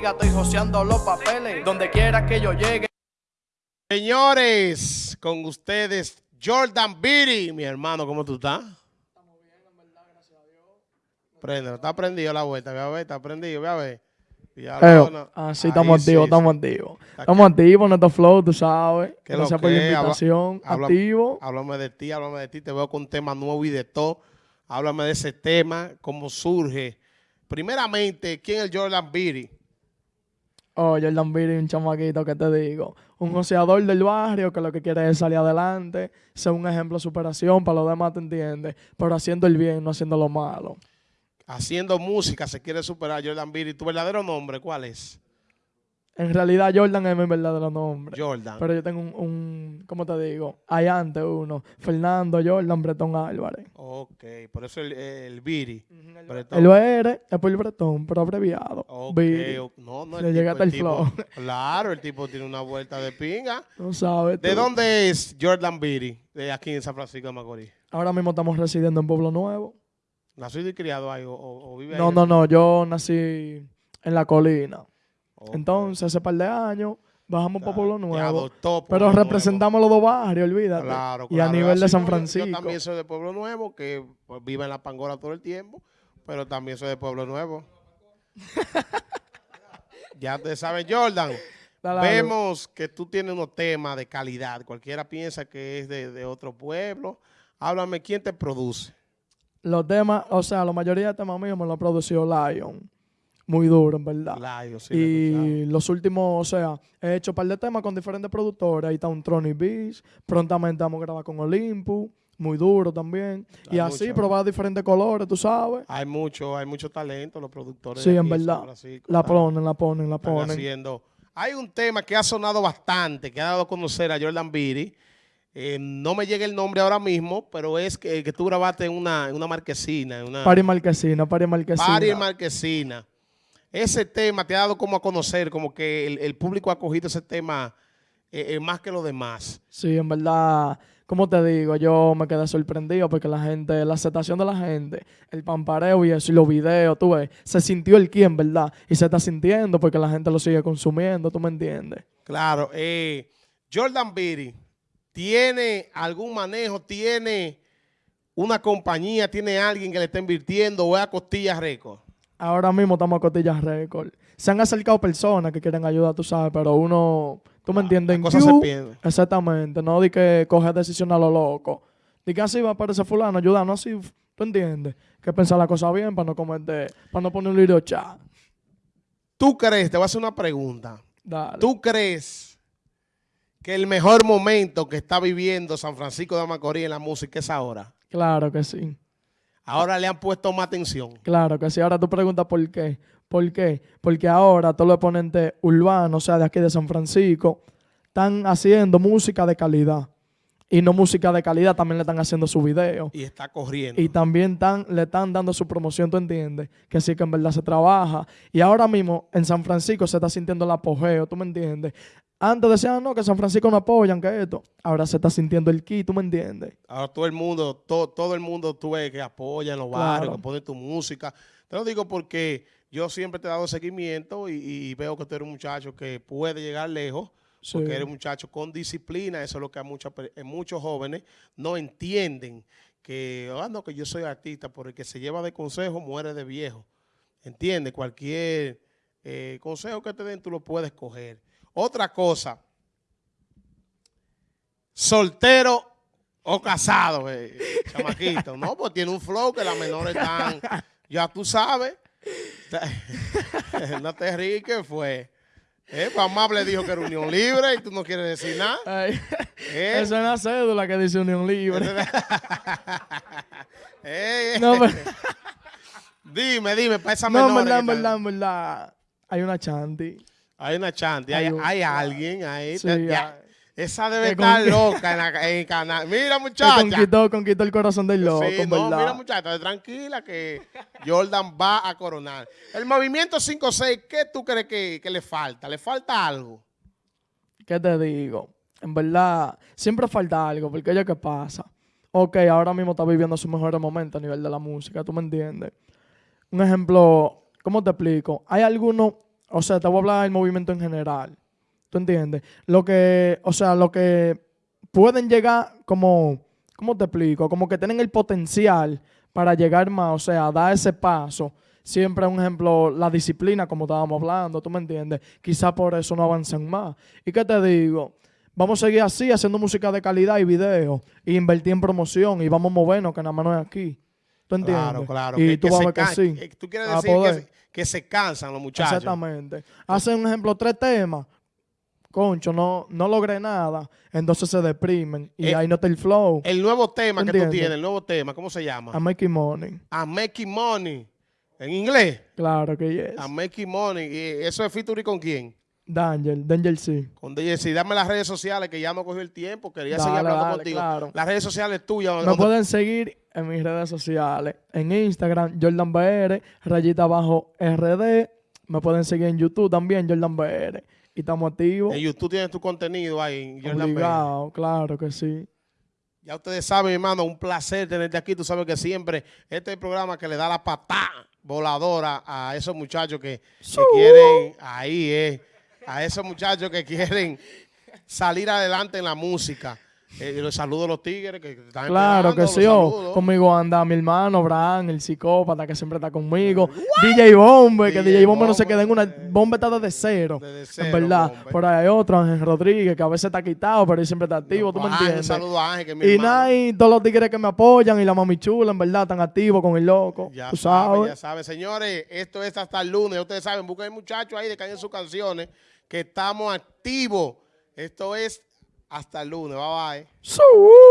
Estoy joseando los papeles, donde quiera que yo llegue. Señores, con ustedes, Jordan Beatty. Mi hermano, ¿cómo tú estás? Estamos bien, en verdad, gracias a Dios. Prende, está prendido la vuelta, voy a ver, está prendido, voy a ver. ah, sí, estamos activos, estamos activos. Estamos activos, nuestro flow, tú sabes. Gracias por la invitación. activo. Háblame de ti, háblame de ti. Te veo con un tema nuevo y de todo. Háblame de ese tema, cómo surge. Primeramente, ¿quién es Jordan Oh, Jordan Beatty, un chamaquito, ¿qué te digo? Un joseador del barrio que lo que quiere es salir adelante, ser un ejemplo de superación, para los demás, ¿te entiendes? Pero haciendo el bien, no haciendo lo malo. Haciendo música se quiere superar Jordan Beatty. ¿Tu verdadero nombre cuál es? En realidad Jordan es mi verdadero nombre. Jordan. Pero yo tengo un, un ¿cómo te digo? Hay antes uno. Fernando Jordan Bretón Álvarez. Ok, por eso el, el Biri. El OR es por el Bretón, pero abreviado. Ok, no, no. Le llega hasta el, flow. Claro, el tipo tiene una vuelta de pinga. No sabes. ¿De dónde es Jordan Biri? De aquí en San Francisco de Macorís. Ahora mismo estamos residiendo en Pueblo Nuevo. ¿Nacido y criado ahí o, o vive ahí? No, no, no. Yo nací en la colina. Entonces, hace par de años, bajamos para Pueblo Nuevo. pero representamos los dos barrios, olvídate. Claro, y a nivel de San Francisco. Yo también soy de Pueblo Nuevo, que pues, vive en la Pangola todo el tiempo, pero también soy de Pueblo Nuevo. ya te sabes, Jordan. Vemos que tú tienes unos temas de calidad. Cualquiera piensa que es de, de otro pueblo. Háblame, ¿quién te produce? Los temas, o sea, la mayoría de temas míos me lo ha producido Lion muy duro, en verdad. y los últimos, o sea, he hecho un par de temas con diferentes productores. Ahí está un Tronic Beach. Prontamente vamos a grabar con Olympus. Muy duro también. y así, probar diferentes colores, tú sabes. Hay mucho, hay mucho talento, los productores. Sí, en verdad. la ponen, la ponen, la ponen. Haciendo. Hay un tema que ha sonado bastante, que ha dado a conocer a Jordan Beatty. Eh, no me llega el nombre ahora mismo, pero es que, que tú grabaste en una, en una marquesina. En una, Pari Marquesina, Pari Marquesina. Pari Marquesina ese tema te ha dado como a conocer, como que el, público ha cogido ese tema eh, eh, más que los demás. Sí, en verdad, como te digo, yo me quedé sorprendido porque la gente, la aceptación de la gente, el pampareo y eso, y los videos, tú ves, se sintió el quién, ¿verdad? Y se está sintiendo porque la gente lo sigue consumiendo, ¿tú me entiendes? Claro. Eh, Jordan Beatty, ¿tiene algún manejo, tiene una compañía, tiene alguien que le está invirtiendo o es a Costillas Records? Ahora mismo estamos a Costillas Record. Se han acercado personas que quieren ayuda, tú sabes, pero uno, tú me ah, entiendes, cosas se pierden. Exactamente, no di que coge decisión a lo loco. Di que así va a aparecer fulano, ayudando, así, tú entiendes, que pensar la cosa bien para no cometer, para no poner un lío chat. ¿Tú crees, te voy a hacer una pregunta, Dale. ¿tú crees que el mejor momento que está viviendo San Francisco de Macorís en la música es ahora? Claro que sí. Ahora le han puesto más atención. Claro que sí. Ahora tú preguntas por qué. ¿Por qué? Porque ahora todos los exponentes urbanos, o sea, de aquí de San Francisco, están haciendo música de calidad. Y no música de calidad, también le están haciendo su video. Y está corriendo. Y también están, le están dando su promoción, ¿tú entiendes? Que sí que en verdad se trabaja. Y ahora mismo en San Francisco se está sintiendo el apogeo, ¿tú me entiendes? Antes decían, no, que San Francisco no apoyan, que esto. Ahora se está sintiendo el ki, ¿tú me entiendes? Ahora todo el mundo, todo, todo el mundo tú ves que apoya en los barrios, que pone tu música. Te lo digo porque yo siempre te he dado seguimiento y, veo que tú eres un muchacho que puede llegar lejos, porque eres un muchacho con disciplina. Eso es lo que a muchos, muchos jóvenes no entienden. Que, ah, no, que yo soy artista, porque el que se lleva de consejo muere de viejo. ¿Entiendes? Cualquier eh, consejo que te den, tú lo puedes coger. Otra cosa, soltero o casado, eh, chamaquito. No, pues tiene un flow que las menores están, ya tú sabes. no te ríes, ¿qué fue? Eh, pues Amable dijo que era unión libre y tú no quieres decir nada. Eh. Esa es una cédula que dice unión libre. Eh, no, pero... Dime, dime, para esa menor. No, verdad, verdad, verdad. Hay una chanti. Hay una chanti, hay, hay, alguien ahí. esa debe estar loca en, la, el canal. Mira, muchacha. Conquistó, conquistó el corazón del loco, sí, no, mira, muchacha, tranquila que Jordan va a coronar. El movimiento 5-6, ¿qué tú crees que, que le falta? ¿Le falta algo? ¿Qué te digo? En verdad, siempre falta algo, porque oye, ¿qué pasa? Ok, ahora mismo está viviendo su mejor momento a nivel de la música, ¿tú me entiendes? Un ejemplo, ¿cómo te explico? Hay algunos o sea, te voy a hablar del movimiento en general. ¿Tú entiendes? Lo que, o sea, lo que pueden llegar como, ¿cómo te explico? Como que tienen el potencial para llegar más, o sea, dar ese paso. Siempre, un ejemplo, la disciplina, como estábamos hablando, ¿tú me entiendes? Quizá por eso no avanzan más. ¿Y qué te digo? Vamos a seguir así, haciendo música de calidad y video, e invertir en promoción, y vamos a movernos, que nada más no es aquí. ¿Tú entiendes? Claro, claro. Y tú vas a ver que sí. Tú quieres decir que se, cansan los muchachos. Exactamente. Hacen, un ejemplo, tres temas. Concho, no, no logré nada. Entonces se deprimen. Y eh, ahí no está el flow. El nuevo tema que tú tienes, el nuevo tema, ¿cómo se llama? I'm making money. I'm making money. ¿En inglés? Claro que yes. I'm making money. ¿Y eso es featuring con quién? Danger, Danger sí. Con Danger sí. Dame las redes sociales que ya no cogió el tiempo. Quería seguir hablando contigo. Las redes sociales tuyas. Me pueden seguir en mis redes sociales. En Instagram, Jordan BR, rayita abajo RD. Me pueden seguir en YouTube también, Jordan BR. Y estamos activos. En YouTube tienes tu contenido ahí, Jordan Obligado, claro que sí. Ya ustedes saben, hermano, un placer tenerte aquí. Tú sabes que siempre este es el programa que le da la patada voladora a esos muchachos que, que quieren, ahí es, a esos muchachos que quieren salir adelante en la música. Eh, los saludo a los tigres que están Claro que sí. Oh, conmigo anda mi hermano, Bran, el psicópata que siempre está conmigo. DJ Bombe, que DJ Bombe no se queda en una... Bombe está desde cero, en verdad. Por ahí hay otro, Ángel Rodríguez, que a veces está quitado, pero él siempre está activo, ¿tú me entiendes? Un saludo a Ángel, que mi Y nada, y todos los tigres que me apoyan y la mami chula, en verdad, están activos con el loco. Ya sabes. Ya sabes, señores, esto es hasta el lunes. Ustedes saben, busquen muchachos ahí de que en sus canciones, que estamos activos. Esto es hasta el lunes. Bye bye.